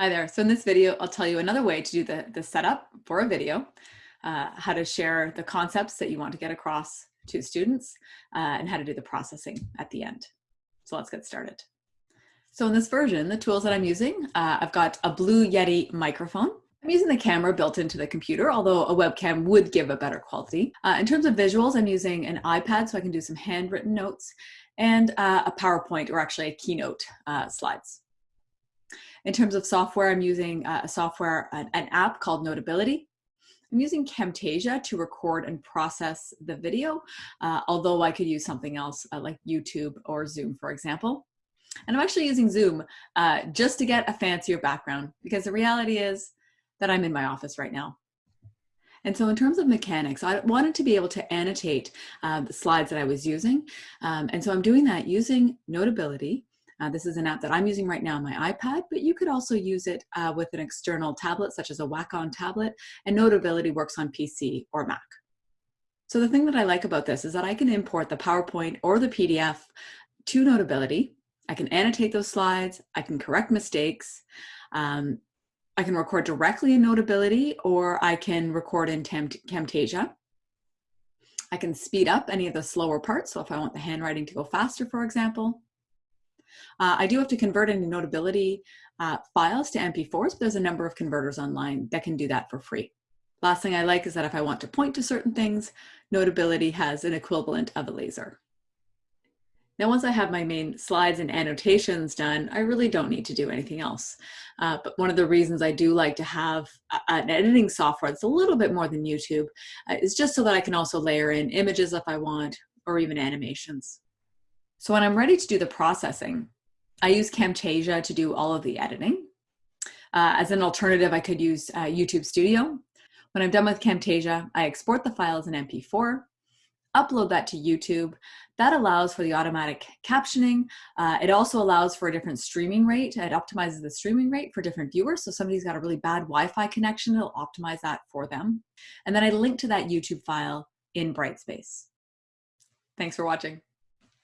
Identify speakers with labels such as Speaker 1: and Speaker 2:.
Speaker 1: Hi there. So in this video, I'll tell you another way to do the, the setup for a video, uh, how to share the concepts that you want to get across to students, uh, and how to do the processing at the end. So let's get started. So in this version, the tools that I'm using, uh, I've got a Blue Yeti microphone. I'm using the camera built into the computer, although a webcam would give a better quality. Uh, in terms of visuals, I'm using an iPad so I can do some handwritten notes and uh, a PowerPoint or actually a Keynote uh, slides. In terms of software, I'm using uh, a software, an, an app called Notability. I'm using Camtasia to record and process the video, uh, although I could use something else uh, like YouTube or Zoom, for example. And I'm actually using Zoom uh, just to get a fancier background because the reality is that I'm in my office right now. And so in terms of mechanics, I wanted to be able to annotate uh, the slides that I was using. Um, and so I'm doing that using Notability, uh, this is an app that I'm using right now on my iPad, but you could also use it uh, with an external tablet, such as a Wacom tablet, and Notability works on PC or Mac. So the thing that I like about this is that I can import the PowerPoint or the PDF to Notability. I can annotate those slides, I can correct mistakes, um, I can record directly in Notability, or I can record in Camtasia. I can speed up any of the slower parts, so if I want the handwriting to go faster, for example. Uh, I do have to convert any Notability uh, files to MP4s, but there's a number of converters online that can do that for free. Last thing I like is that if I want to point to certain things, Notability has an equivalent of a laser. Now, once I have my main slides and annotations done, I really don't need to do anything else. Uh, but one of the reasons I do like to have an editing software that's a little bit more than YouTube uh, is just so that I can also layer in images if I want, or even animations. So when I'm ready to do the processing, I use Camtasia to do all of the editing. Uh, as an alternative, I could use uh, YouTube Studio. When I'm done with Camtasia, I export the file as an MP4, upload that to YouTube. That allows for the automatic captioning. Uh, it also allows for a different streaming rate. It optimizes the streaming rate for different viewers. So somebody's got a really bad Wi-Fi connection, it'll optimize that for them. And then I link to that YouTube file in Brightspace. Thanks for watching.